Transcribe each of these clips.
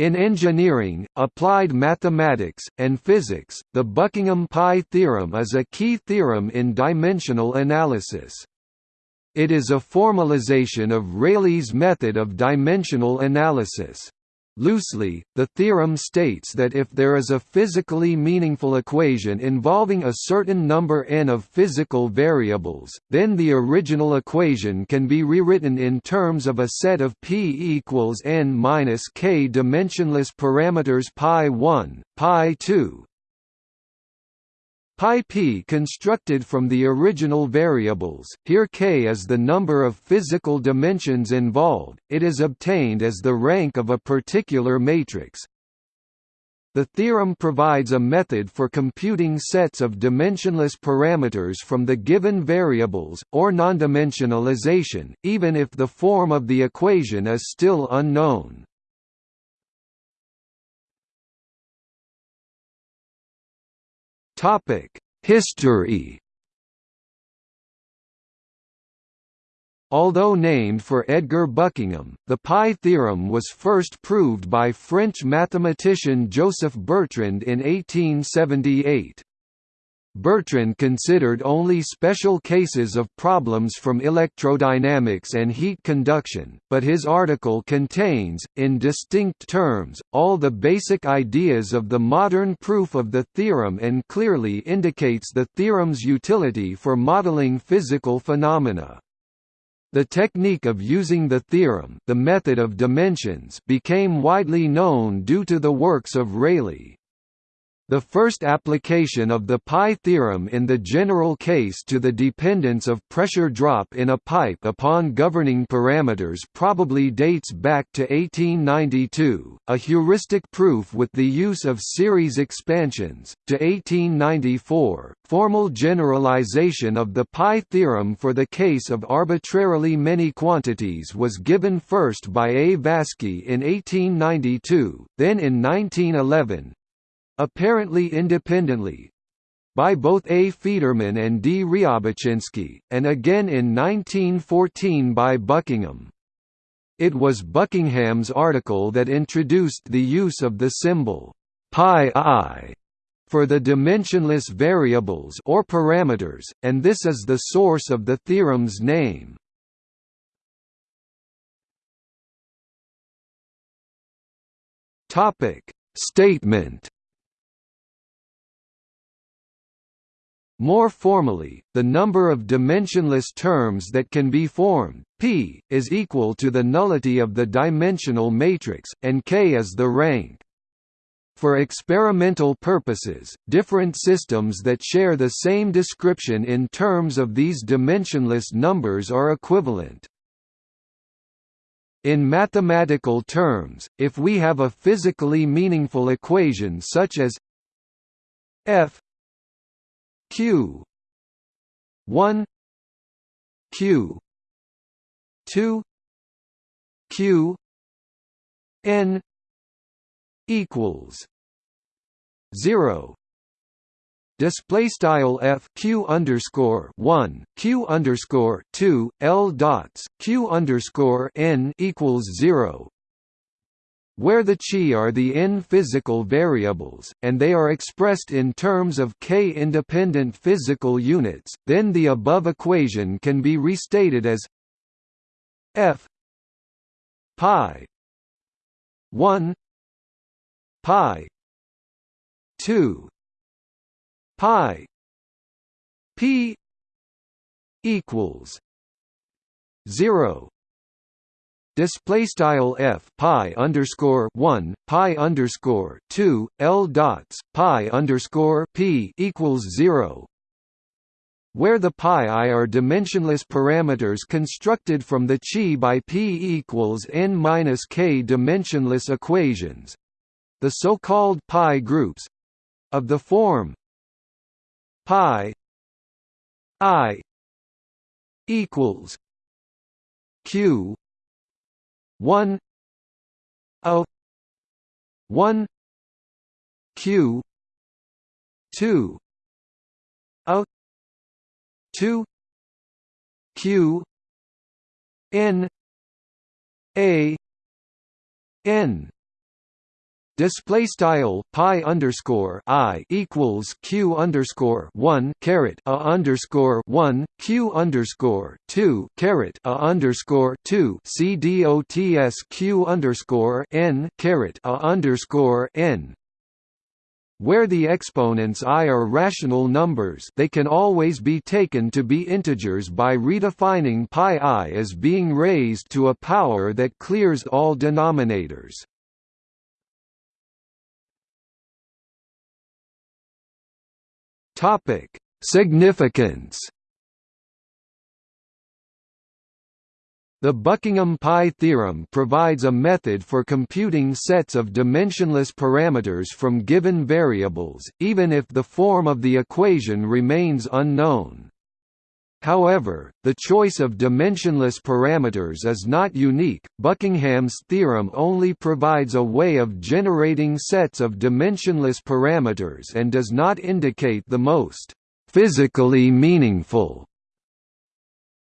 In engineering, applied mathematics, and physics, the Buckingham pi theorem is a key theorem in dimensional analysis. It is a formalization of Rayleigh's method of dimensional analysis. Loosely, the theorem states that if there is a physically meaningful equation involving a certain number n of physical variables, then the original equation can be rewritten in terms of a set of p equals n minus k dimensionless parameters pi 1, pi 2, pi p constructed from the original variables, here k is the number of physical dimensions involved, it is obtained as the rank of a particular matrix. The theorem provides a method for computing sets of dimensionless parameters from the given variables, or nondimensionalization, even if the form of the equation is still unknown. History Although named for Edgar Buckingham, the pi theorem was first proved by French mathematician Joseph Bertrand in 1878. Bertrand considered only special cases of problems from electrodynamics and heat conduction, but his article contains, in distinct terms, all the basic ideas of the modern proof of the theorem and clearly indicates the theorem's utility for modeling physical phenomena. The technique of using the theorem the method of dimensions became widely known due to the works of Rayleigh. The first application of the pi theorem in the general case to the dependence of pressure drop in a pipe upon governing parameters probably dates back to 1892, a heuristic proof with the use of series expansions, to 1894, formal generalization of the pi theorem for the case of arbitrarily many quantities was given first by A. Vaschy in 1892, then in 1911, apparently independently, by both A. Federman and D. Riabouchinsky, and again in 1914 by Buckingham. It was Buckingham's article that introduced the use of the symbol pi i for the dimensionless variables or parameters, and this is the source of the theorem's name. Topic Statement More formally, the number of dimensionless terms that can be formed, p, is equal to the nullity of the dimensional matrix, and k is the rank. For experimental purposes, different systems that share the same description in terms of these dimensionless numbers are equivalent. In mathematical terms, if we have a physically meaningful equation such as f q. 1 q. 2 q. n equals 0 display style f q underscore 1 q underscore 2 l dots. Q underscore n equals 0 where the chi are the n physical variables, and they are expressed in terms of k independent physical units, then the above equation can be restated as f pi 1 pi 2 pi p equals 0 display style f pi underscore one pi underscore two l dots pi underscore p equals zero, where the pi i are dimensionless parameters constructed from the chi by p equals n minus k dimensionless equations, the so-called pi groups of the form pi i equals q one O one Q two O two Q N A N Display style pi underscore i equals q underscore one caret a underscore one q underscore two caret a underscore two c dots q underscore n caret a underscore n. Where the exponents i are rational numbers they can always be taken to be integers by redefining pi i as being raised to a power that clears all denominators. Topic: Significance. The Buckingham pi theorem provides a method for computing sets of dimensionless parameters from given variables, even if the form of the equation remains unknown. However, the choice of dimensionless parameters is not unique. Buckingham's theorem only provides a way of generating sets of dimensionless parameters and does not indicate the most physically meaningful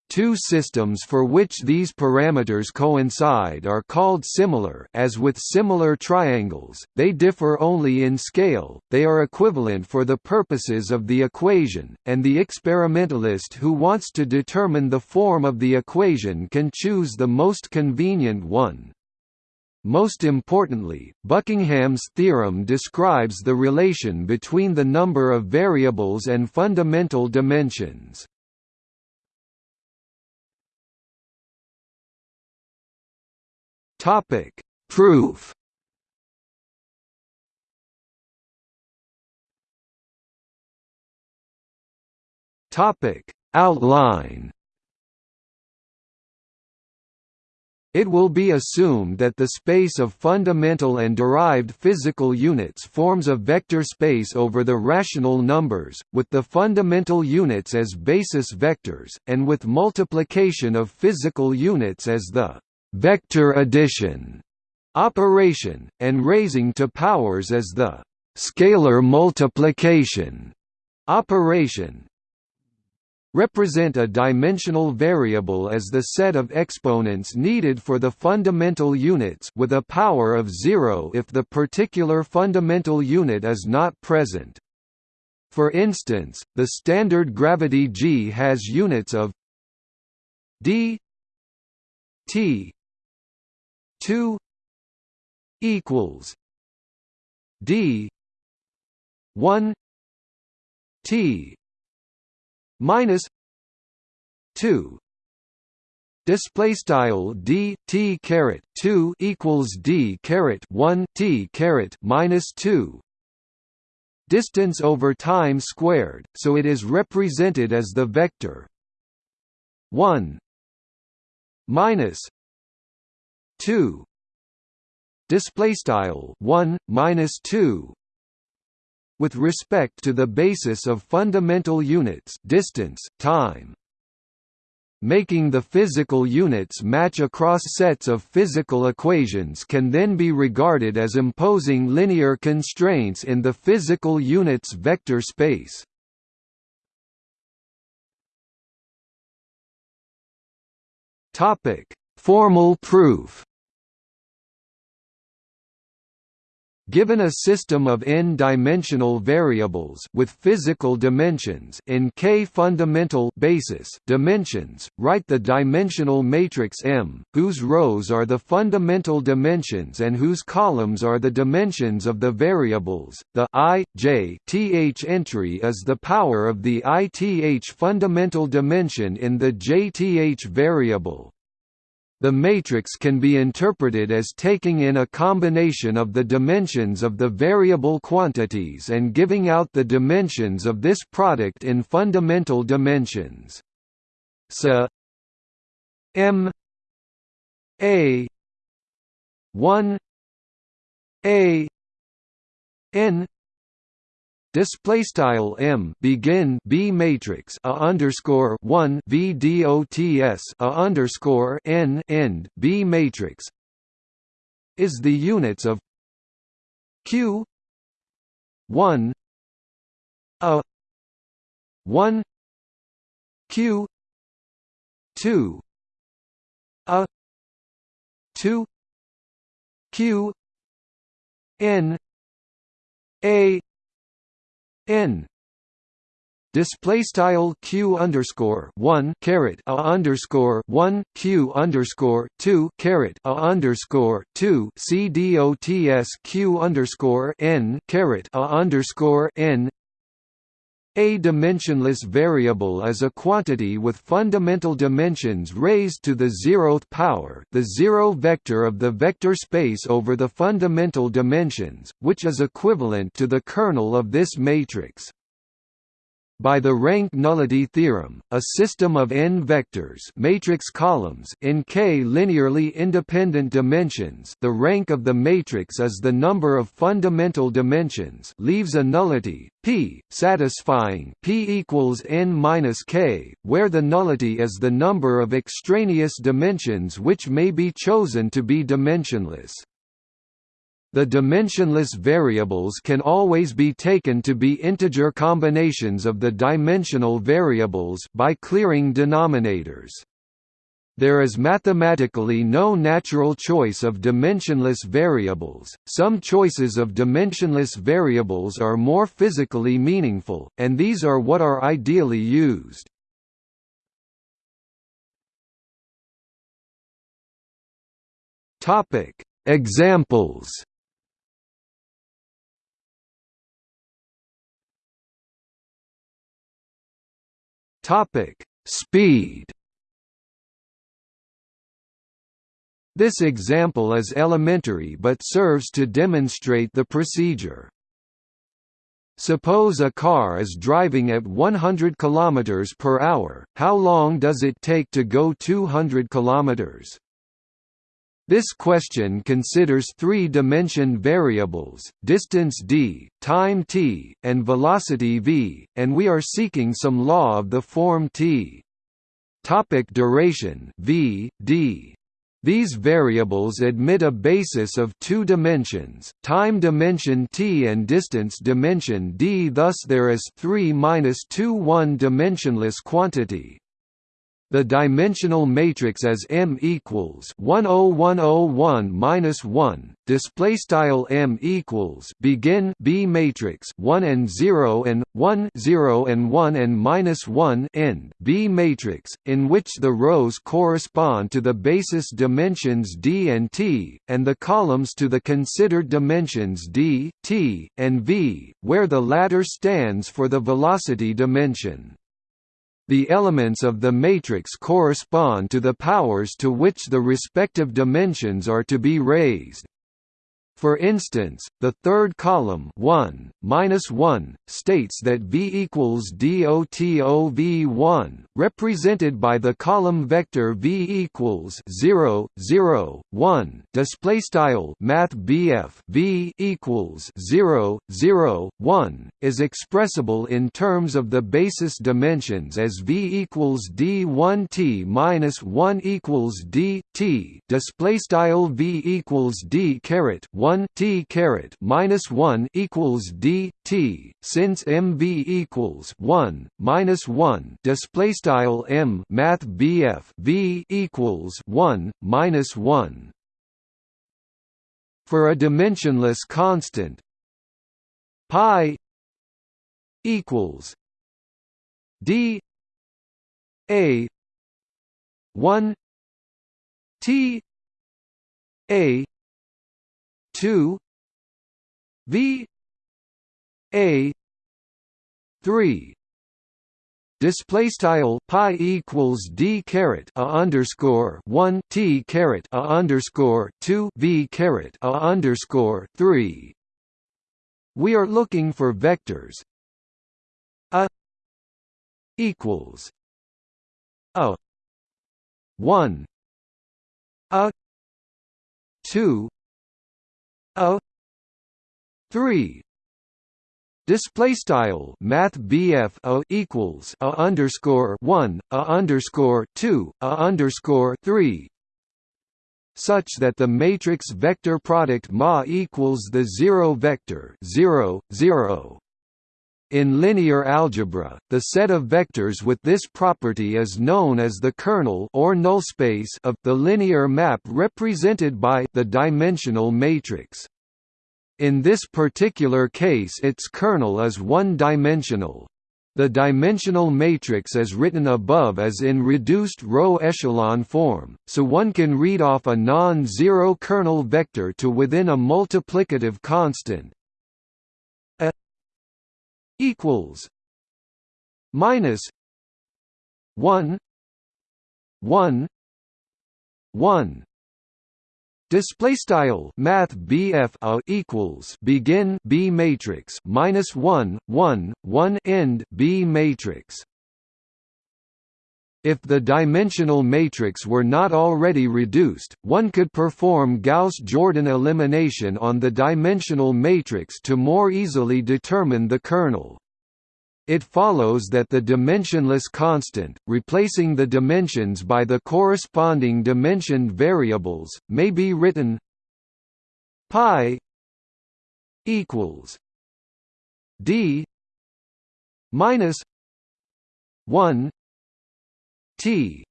Two systems for which these parameters coincide are called similar as with similar triangles, they differ only in scale, they are equivalent for the purposes of the equation, and the experimentalist who wants to determine the form of the equation can choose the most convenient one. Most importantly, Buckingham's theorem describes the relation between the number of variables and fundamental dimensions. Topic: Proof. Topic: Outline. It will be assumed that the space of fundamental and derived physical units forms a vector space over the rational numbers, with the fundamental units as basis vectors, and with multiplication of physical units as the vector addition operation, and raising to powers as the scalar multiplication operation represent a dimensional variable as the set of exponents needed for the fundamental units with a power of zero if the particular fundamental unit is not present. For instance, the standard gravity g has units of d t 2 equals d 1 t minus 2 display style d t caret 2 equals d caret 1 t caret minus 2 distance over time squared so it is represented as the vector 1 minus 2 display style 1 minus 2 with respect to the basis of fundamental units distance time. Making the physical units match across sets of physical equations can then be regarded as imposing linear constraints in the physical unit's vector space. Topic: Formal proof Given a system of n-dimensional variables with physical dimensions in k fundamental basis dimensions, write the dimensional matrix M, whose rows are the fundamental dimensions and whose columns are the dimensions of the variables. The i, j, th entry is the power of the ith fundamental dimension in the jth variable. The matrix can be interpreted as taking in a combination of the dimensions of the variable quantities and giving out the dimensions of this product in fundamental dimensions. So M A 1 A N Display style m begin b matrix a underscore one v dots a underscore n end b matrix is the units of q one a one q two a two q n a n. Display style q underscore one caret a underscore one q underscore two caret a underscore two c dots q underscore n caret a underscore n a dimensionless variable is a quantity with fundamental dimensions raised to the zeroth power the zero vector of the vector space over the fundamental dimensions, which is equivalent to the kernel of this matrix. By the rank nullity theorem, a system of n vectors matrix columns in k linearly independent dimensions the rank of the matrix is the number of fundamental dimensions leaves a nullity, p, satisfying p equals n minus k, where the nullity is the number of extraneous dimensions which may be chosen to be dimensionless. The dimensionless variables can always be taken to be integer combinations of the dimensional variables by clearing denominators. There is mathematically no natural choice of dimensionless variables, some choices of dimensionless variables are more physically meaningful, and these are what are ideally used. Topic: Examples Topic: Speed. This example is elementary but serves to demonstrate the procedure. Suppose a car is driving at 100 km per hour, how long does it take to go 200 km? This question considers three-dimension variables, distance d, time t, and velocity v, and we are seeking some law of the form t. Topic duration v, d. These variables admit a basis of two dimensions, time dimension t and distance dimension d thus there is 3 minus 2 one-dimensionless quantity, the dimensional matrix as M equals 10101 minus 1. Display style M equals begin B matrix 1 and 0 and 1 0 and 1 and minus 1 end B matrix, in which the rows correspond to the basis dimensions D and T, and the columns to the considered dimensions D, T, and V, where the latter stands for the velocity dimension. The elements of the matrix correspond to the powers to which the respective dimensions are to be raised. For instance, the third column 1, minus 1, states that V equals DOTOV1, represented by the column vector V equals 0, 0, 1. Display style Math BF V equals 0, 0, 1 is expressible in terms of the basis dimensions as V equals D1T minus 1 equals D T. Display style V equals D caret 1 1 t caret minus 1 equals d t since mv equals 1 minus 1 display style m math bf v equals 1 minus 1 for a dimensionless constant pi equals d a 1 t a 2 v. A. 3 display style pi equals d caret a underscore 1 t caret a underscore 2 v caret a underscore 3 we are looking for vectors. A equals a 1 a 2 a 3 display style math a equals a underscore 1 a underscore 2 a underscore 3 such that the matrix vector product ma equals the zero vector 0 0 in linear algebra, the set of vectors with this property is known as the kernel or null space of the linear map represented by the dimensional matrix. In this particular case its kernel is one-dimensional. The dimensional matrix as written above is in reduced row echelon form, so one can read off a non-zero kernel vector to within a multiplicative constant equals minus 1 1 1 Display style Math BF a equals begin B matrix minus one one one end B matrix. If the dimensional matrix were not already reduced, one could perform Gauss-Jordan elimination on the dimensional matrix to more easily determine the kernel. It follows that the dimensionless constant, replacing the dimensions by the corresponding dimensioned variables, may be written pi equals d minus 1 t.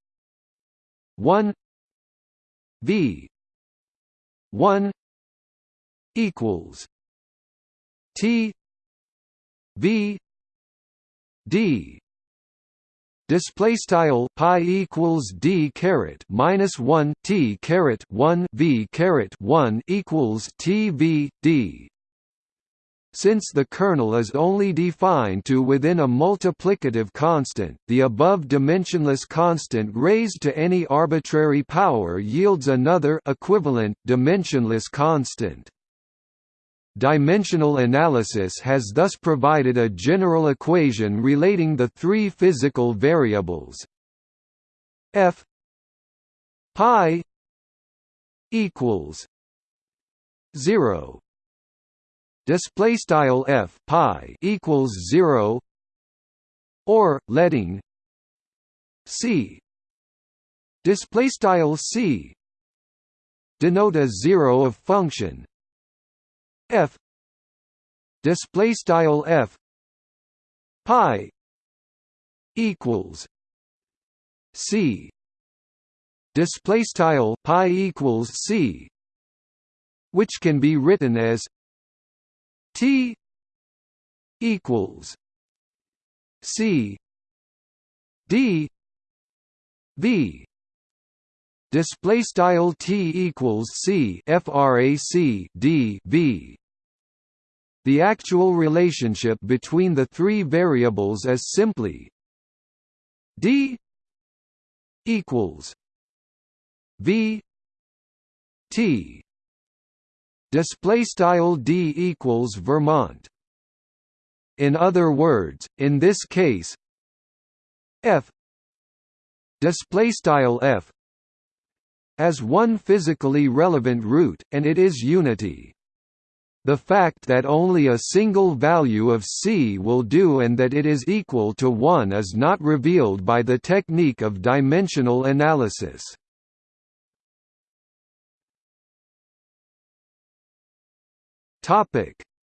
1 v 1 equals t v d. Display style pi equals d caret minus 1 t caret 1 v caret 1 equals t v d since the kernel is only defined to within a multiplicative constant, the above dimensionless constant raised to any arbitrary power yields another equivalent dimensionless constant. Dimensional analysis has thus provided a general equation relating the three physical variables f pi equals 0 display style f pi equals 0 or letting c display style c denote a zero of function f display style f pi equals c display style pi equals c which can be written as t equals c d v display style t equals c frac d v the actual relationship between the three variables is simply d equals v t display style d equals Vermont in other words in this case f display style f as one physically relevant root, and it is unity. The fact that only a single value of C will do and that it is equal to 1 is not revealed by the technique of dimensional analysis.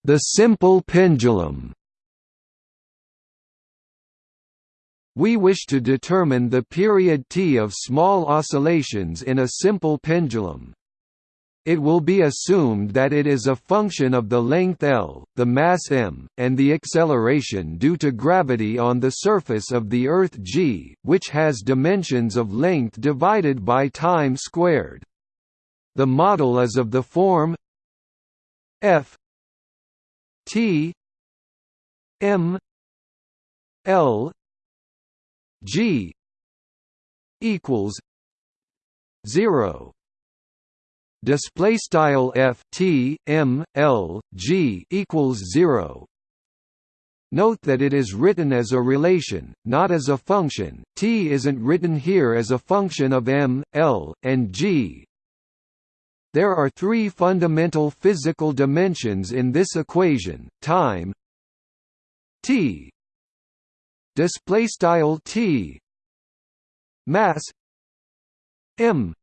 The simple pendulum We wish to determine the period t of small oscillations in a simple pendulum. It will be assumed that it is a function of the length L, the mass m, and the acceleration due to gravity on the surface of the Earth g, which has dimensions of length divided by time squared. The model is of the form f. T. M. L. G. equals zero. Display style f t m l g equals 0 Note that it is written as a relation, not as a function. T isn't written here as a function of m, l, and g. There are three fundamental physical dimensions in this equation: time, t, display style t mass m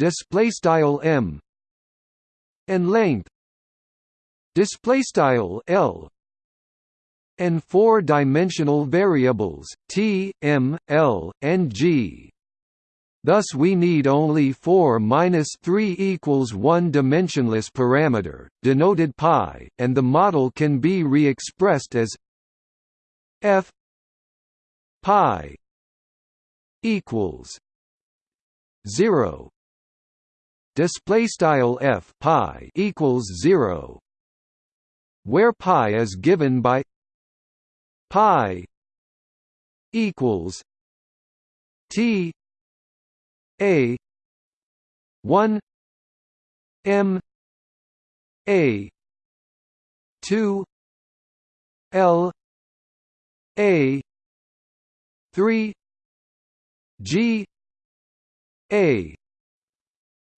display style m and length display style l and four-dimensional variables t, m, l, and g. Thus we need only 4 minus 3 equals 1 dimensionless parameter, denoted pi, and the model can be re-expressed as f pi equals 0 display style f pi equals 0 where pi is given by pi equals t a. 1 m a 2 l a 3 g a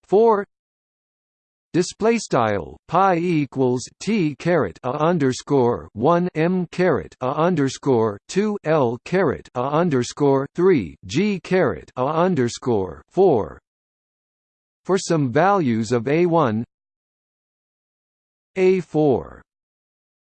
4 display style pi equals t caret a underscore 1 m caret a underscore 2 l caret a underscore 3 g caret a underscore 4 for some values of a1 a4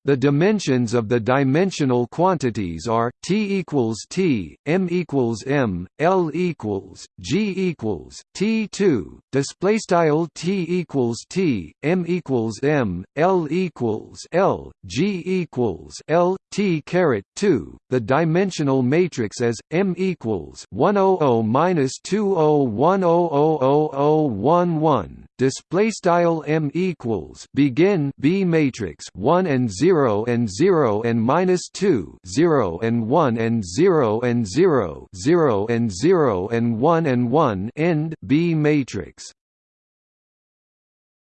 the dimensions of the dimensional quantities are t equals t, m equals m, l equals g equals t2. Display style t equals t, m equals m, l equals l, g equals l, t caret 2. The dimensional matrix as m equals 100 minus 201000011. Display style m equals begin b matrix 1 and 0 0 and 0 and minus 2 0 and 1 and 0 and 0 0 and 0 and 1 and 1 end B matrix.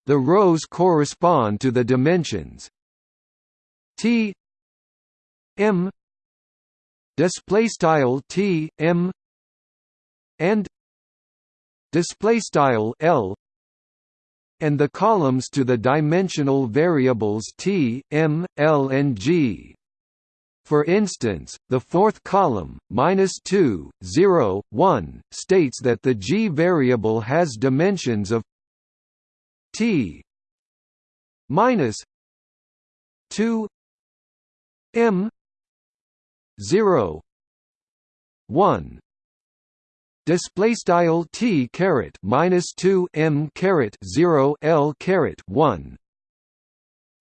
The rows correspond to the dimensions T M display style T M and display style L and the columns to the dimensional variables t, m, l and g. For instance, the fourth column, minus 2, 0, 1, states that the g variable has dimensions of t minus 2 m 0 1 display style t caret minus 2 m caret 0 l caret 1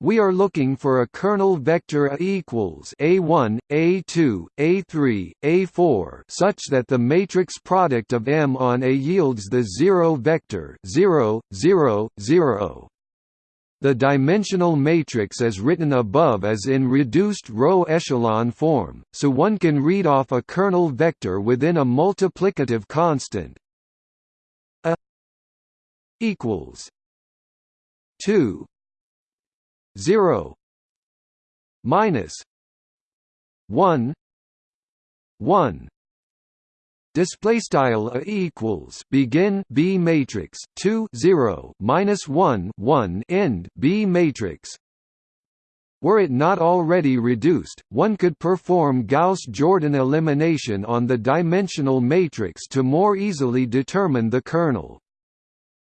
we are looking for a kernel vector A equals A1, A2, A3, A4 such that the matrix product of M on A yields the zero vector 0, 0, 0. The dimensional matrix as written above is in reduced row echelon form, so one can read off a kernel vector within a multiplicative constant a equals 2 0 minus 1 1 display style a equals begin b matrix 2 0 minus 1 1 end b matrix were it not already reduced, one could perform Gauss-Jordan elimination on the dimensional matrix to more easily determine the kernel.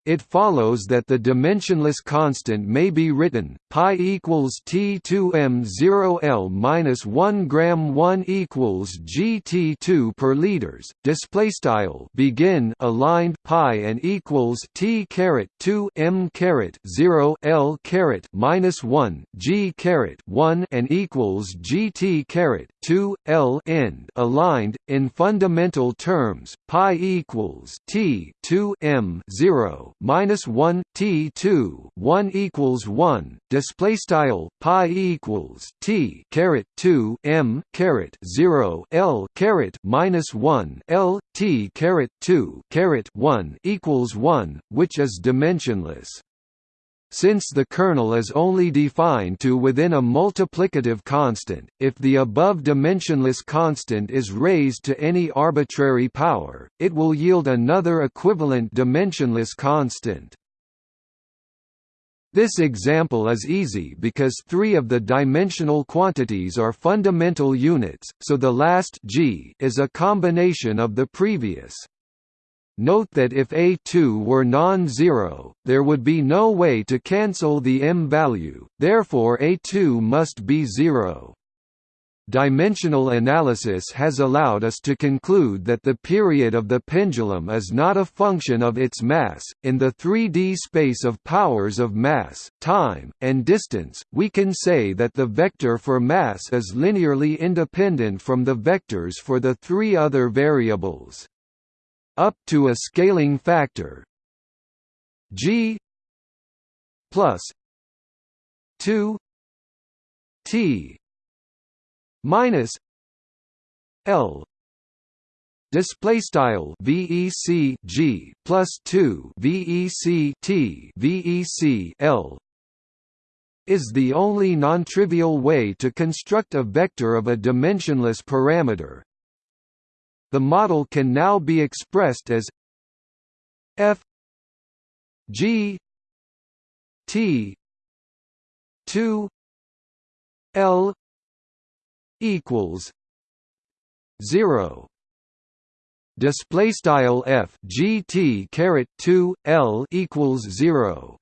It follows that the dimensionless constant may be written pi equals T2m 0 L minus 1 gram 1 equals GT2 per liters. Display style begin aligned pi and equals T caret 2 M caret 0 L caret minus 1 G caret 1 and equals GT caret 2 L end aligned in fundamental terms pi equals T 2 M 0 minus 1 t 2 1 equals 1 display style pi equals t caret 2 m caret 0 l caret minus 1 l t caret 2 caret 1 equals 1 which is dimensionless since the kernel is only defined to within a multiplicative constant, if the above dimensionless constant is raised to any arbitrary power, it will yield another equivalent dimensionless constant. This example is easy because three of the dimensional quantities are fundamental units, so the last g is a combination of the previous. Note that if A2 were non-zero, there would be no way to cancel the m value, therefore A2 must be zero. Dimensional analysis has allowed us to conclude that the period of the pendulum is not a function of its mass. In the 3D space of powers of mass, time, and distance, we can say that the vector for mass is linearly independent from the vectors for the three other variables. Up to a scaling factor g plus 2 t minus L display style VEC G plus 2 VEC T VEC L is the only non-trivial way to construct a vector of a dimensionless parameter. The model can now be expressed as f g t 2 l equals 0 display style f gt caret 2 l equals 0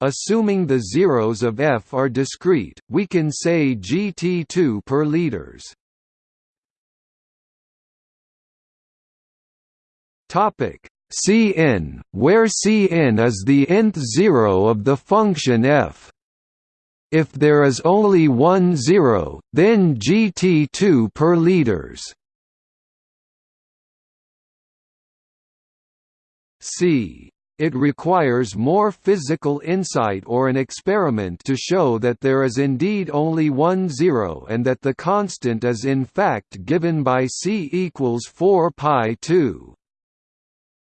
assuming the zeros of f are discrete we can say gt2 per liters topic cn where cn is the nth zero of the function f if there is only one zero, then GT2 per liters. C. It requires more physical insight or an experiment to show that there is indeed only one zero and that the constant is in fact given by c equals 4 pi 2.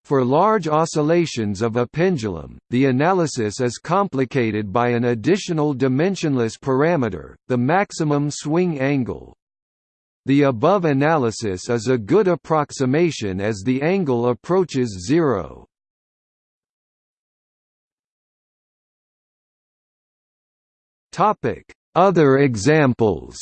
For large oscillations of a pendulum, the analysis is complicated by an additional dimensionless parameter, the maximum swing angle. The above analysis is a good approximation as the angle approaches zero. Other examples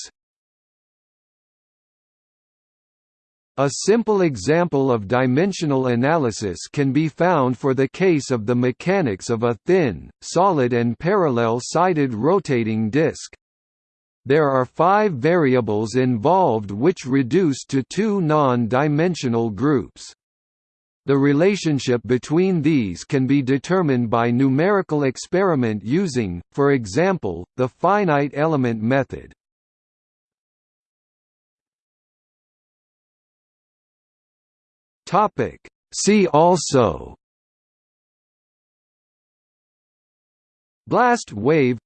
A simple example of dimensional analysis can be found for the case of the mechanics of a thin, solid and parallel-sided rotating disk. There are five variables involved which reduce to two non-dimensional groups. The relationship between these can be determined by numerical experiment using, for example, the finite element method. Topic. See also Blast wave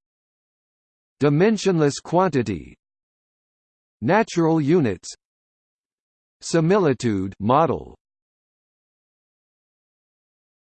Dimensionless quantity Natural units Similitude model